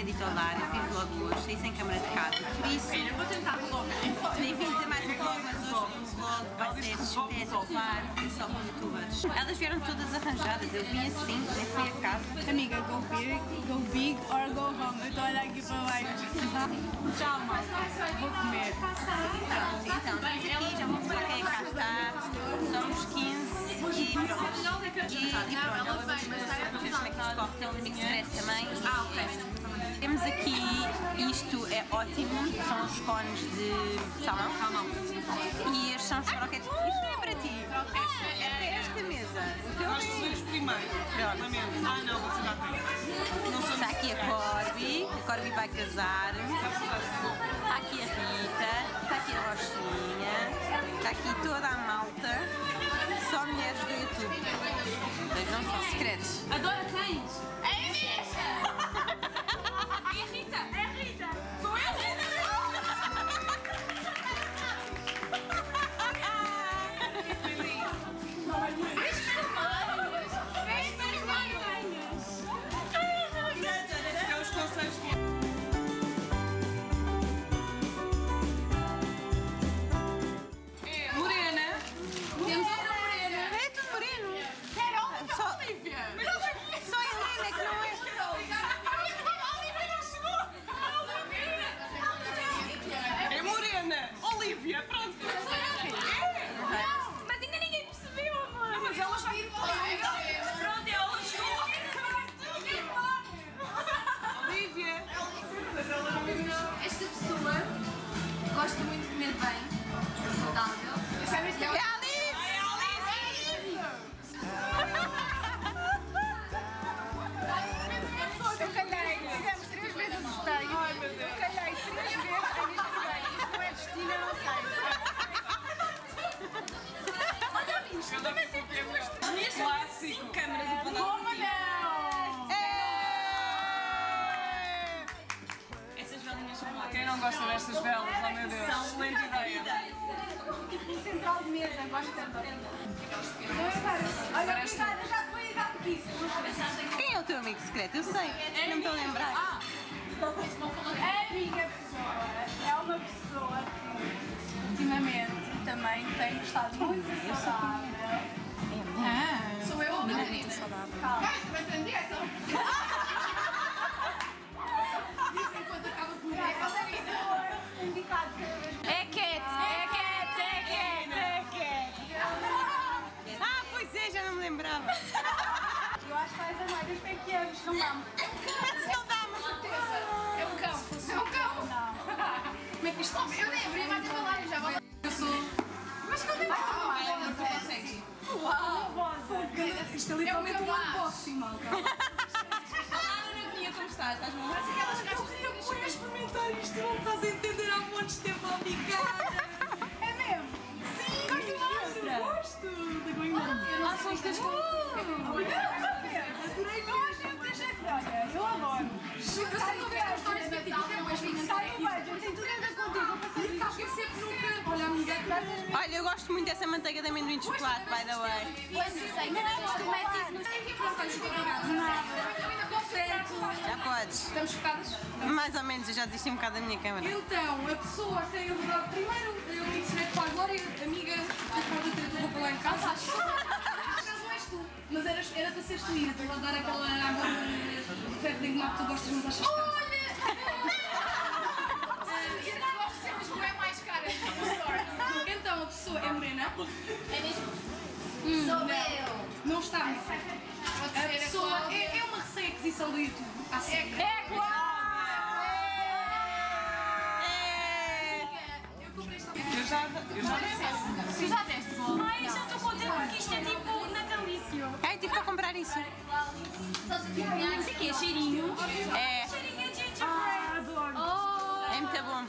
tinha dito olá, eu fiz vlog hoje, saí sem câmara de casa. Por isso, Filha, vou tentar vlog. nem vim dizer mais um vlog, mas hoje o vlog vai ser espetacular, é só com youtubers. Elas vieram todas arranjadas, eu vim assim, nem fui a casa. Amiga, go big, go big or go home. Eu estou a olhar aqui para baixo. Tchau, malta. Vou comer. Pronto, então, estamos aqui, já vou mostrar quem cá está. Somos 15 e pronto. E, e pronto, ela como é que se corre, tem um secreto também. Ah, ok. Temos aqui, isto é ótimo, são os cones de salmão. Salmão. E estes são os croquetes. Isto não é para ti. É para esta mesa. O teu Nós é- os primeiro. Pronto. Ah não, você já tem. Não Está aqui a Corby, a Corby vai casar. Está aqui a Rita, está aqui a Rochinha, está aqui toda a malta, só mulheres do YouTube. Mas não são secretos. Adora cães. É a Inês. É a Rita. Olha, obrigada, já te vou ir dar isso. Quem é o teu amigo secreto? Eu sei, não me estou a lembrar. A minha pessoa é uma pessoa que ultimamente também tem estado muito saudável. Ah, Sou eu, Marina. calma. Vai ser dieta. Isso é. Eu acho que vais amar os pequenos, não vamos. Mas não mas É um cão. É um cão. Não. Como é que isto Eu nem abri mais a embalagem, já vou. Eu sou. Mas que eu nem vou. Não consegues. Isto é É literalmente um unboxing, malta. Olá, Ana Vinha, como estás? Estás bom? Parece aquelas caixas de Vou experimentar isto, não estás a entender há montes de tempo, obrigada! Eu adoro. As histórias depois Sai o tem tudo a ver contigo. E nunca. Olha, amiga, Olha, eu gosto muito dessa manteiga de amendoim de chocolate, by the way. Pois eu sei, mas tu metes isso no Já podes. Estamos focadas? Mais ou menos, eu já desisti um bocado da minha câmera. Então, a pessoa tem verdade. Primeiro, seres tu, Ina, para dar aquela água de ferro de engomar que tu gostas muito, achas caro. Olha! Eu gosto de ser, mas não é mais cara. Então, a pessoa é morena. É mesmo? Sou eu. Não está. A pessoa é, é uma recém-aquisição do YouTube. Assim. É É. Eu comprei esta Eu já, eu já Se já deste, bom. Ai, já estou contente porque isto é tipo natalício. Isso. Isso aqui é cheirinho. É, Cheirinho de gingerbread. é muito bom.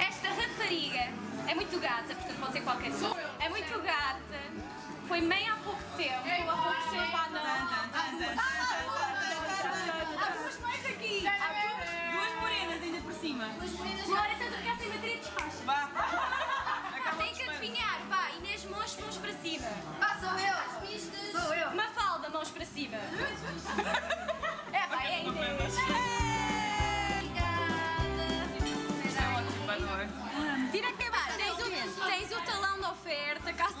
Esta rapariga é muito gata, portanto pode ser qualquer coisa. É muito gata. Foi mãe há pouco tempo. Há pouco tempo Há duas mães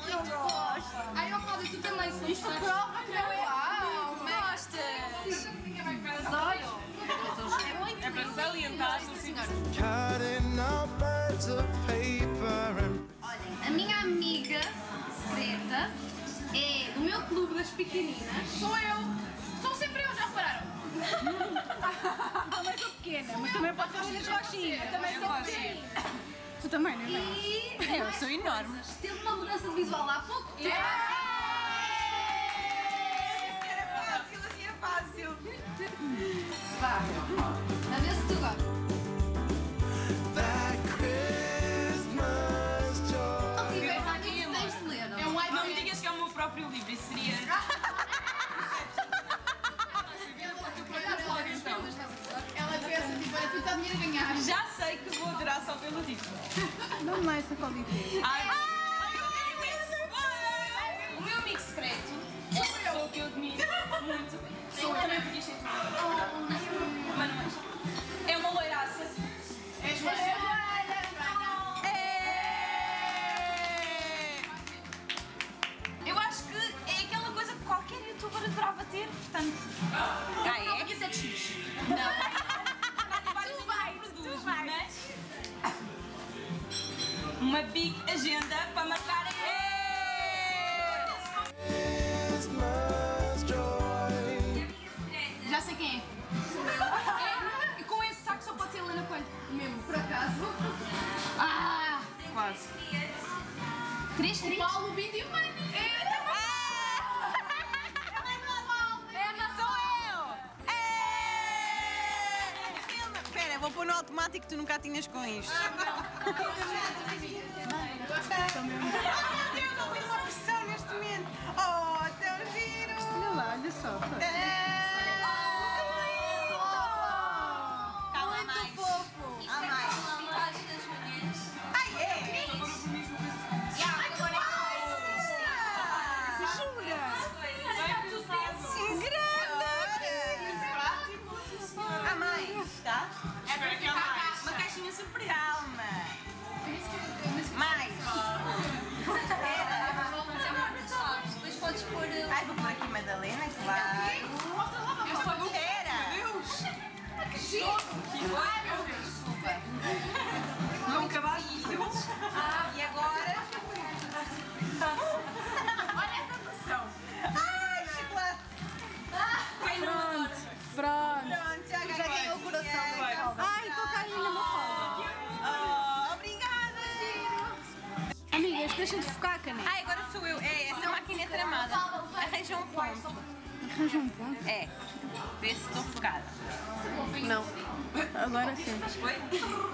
muito eu gosto. Aí eu falo que tem mais Isto prova que eu amo. Gostas? Adoro. É É para salientar as senhoras. Olhem, a minha amiga secreta é do meu clube das pequeninas. Sou eu. Sou sempre eu, já repararam? Também sou pequena, mas também pode ser as minhas Eu também sou pequena. Tu também, não é? E Eu sou enorme. teve uma mudança de visual há pouco tempo. Era Não me essa qual Uma big agenda para marcar a Christmas joy. Já sei quem é. É, e com esse saco só pode ser Helena Coelho. Mesmo, por acaso. Ah! Quase. Três, três. O Paulo Bindi. É, vou pôr no automático que tu nunca tinhas com isto. Meu Deus, não tenho uma pressão neste momento. Oh, tão giro! Olha lá, olha só. Deixa de focar a caneta. Ai, agora sou eu. É, essa máquina é tramada. Arranja um ponto. Arranja um ponto. É. Vê se estou focada. Não. Agora sim. Oi?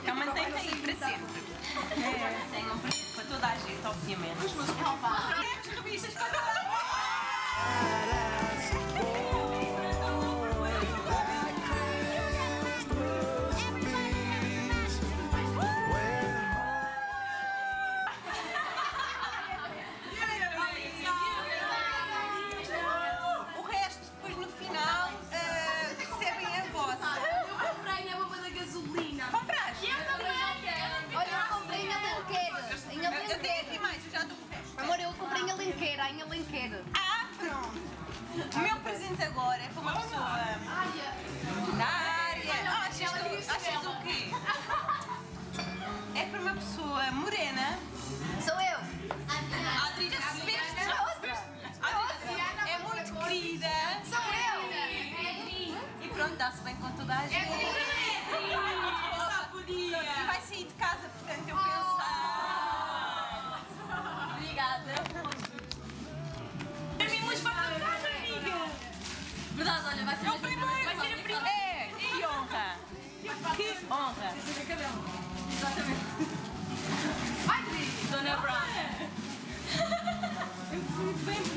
Então mantém-te aí para sempre. É. Mantenham para para toda a gente, obviamente. Temos revistas para toda a em Alenquer. Ah, pronto. O meu presente agora é para uma pessoa da área. Ah, achas, que, achas o quê? É para uma pessoa morena. Sou eu. A Adriana. Adriana é muito querida. Sou eu. E pronto, dá-se bem com toda a gente. Eu só podia. Vai sair de casa, portanto eu penso. Ai, Dri. Dona Brown.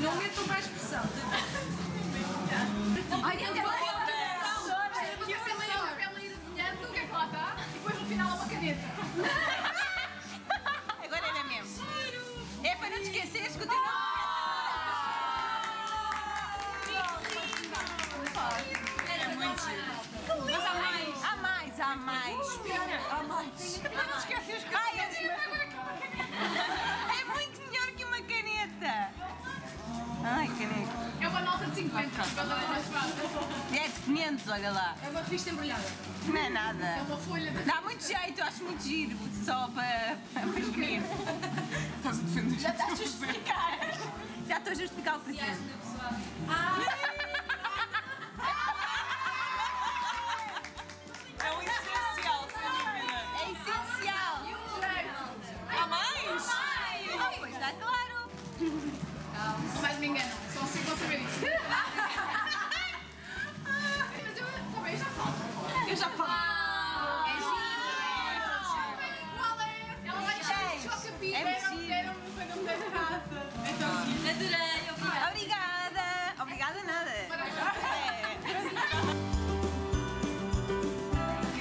Não metam mais pressão. Ai, que É embrulhada. Não é nada. É uma folha de... Dá muito jeito, acho muito giro. Só para, para escolher. Estás a defender Já estás a justificar. Já estou a justificar o presente. É um essencial, sem dúvida. É essencial. Há mais? Ah, pois está claro. Mas me engano, Eu já falo. É. Qual é? Ela vai deixar de choca-pica. É. Deram-me quando eu me dei de raça. Então, Adorei, obrigada. Obrigada. Obrigada nada. É.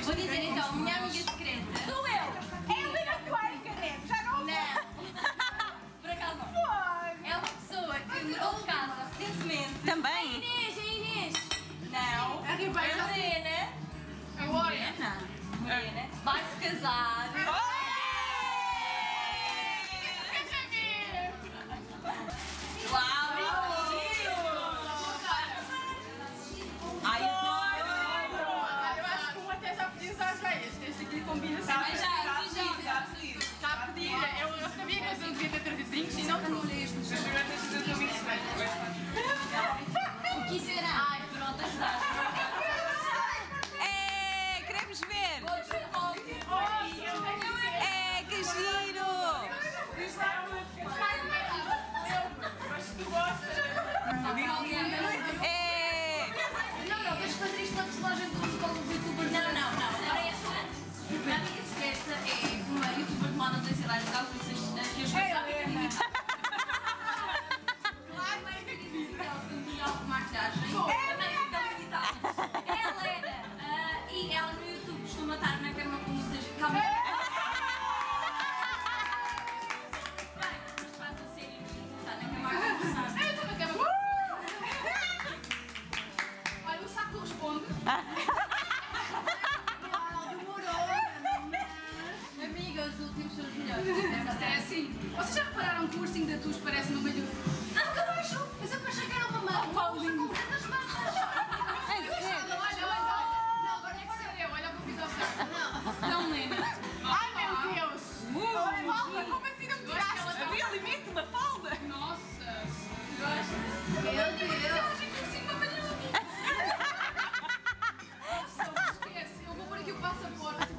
Vou dizer então, minha amiga secreta. Sou eu. É a Lina Cuenca, né? Já não Não. Por acaso não. É uma pessoa que mudou de casa recentemente. Também? Inês, é Inês. não. É É Ribeiro. Morena. Morena. Vai se casar. Uau! Ai, adoro. Eu acho que um até já pediu às veias. Este aqui combina Tá já, já, já. A pedir. Eu, sabia que eu não devia ter trazido drinks e não de É assim. Vocês já repararam que o ursinho da Tus parece no meio do. Ah, nunca baixo! Eu achei que era uma mão. Paulinho. Com tantas mãos. Olha, olha, olha. Não, agora é que eu. Olha o que eu fiz ao certo. Tão linda. Ai, meu Deus. Falta, como assim não me tiraste? Havia limite, uma falda. Nossa. Meu Deus. Nossa, esquece. Eu vou pôr aqui o passaporte. O